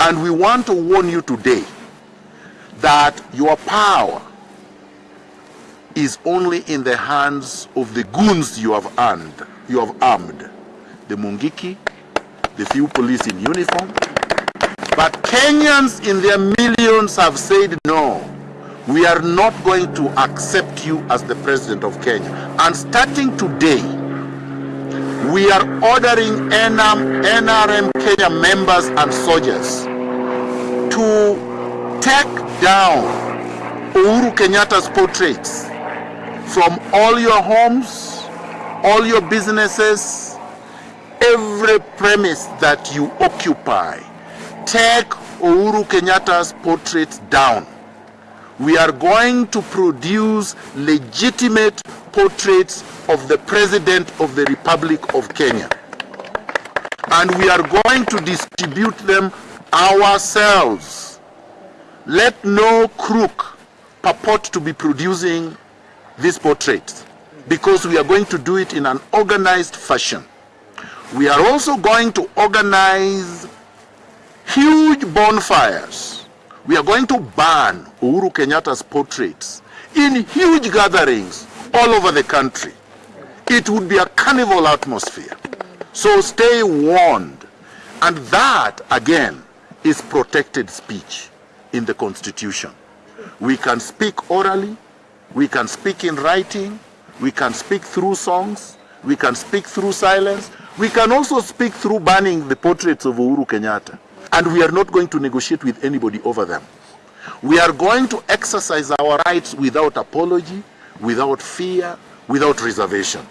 And we want to warn you today that your power is only in the hands of the goons you have earned, you have armed. The Mungiki, the few police in uniform. But Kenyans in their millions have said no. We are not going to accept you as the president of Kenya. And starting today, we are ordering NRM, NRM Kenya members and soldiers to take down Uhuru Kenyatta's portraits from all your homes, all your businesses, every premise that you occupy. Take Uhuru Kenyatta's portraits down. We are going to produce legitimate portraits of the President of the Republic of Kenya. And we are going to distribute them ourselves. Let no crook purport to be producing these portraits because we are going to do it in an organized fashion. We are also going to organize huge bonfires. We are going to burn Uhuru Kenyatta's portraits in huge gatherings all over the country. It would be a carnival atmosphere. So stay warned. And that, again, is protected speech in the Constitution. We can speak orally, we can speak in writing, we can speak through songs, we can speak through silence, we can also speak through banning the portraits of Uhuru Kenyatta. And we are not going to negotiate with anybody over them. We are going to exercise our rights without apology, without fear, without reservation.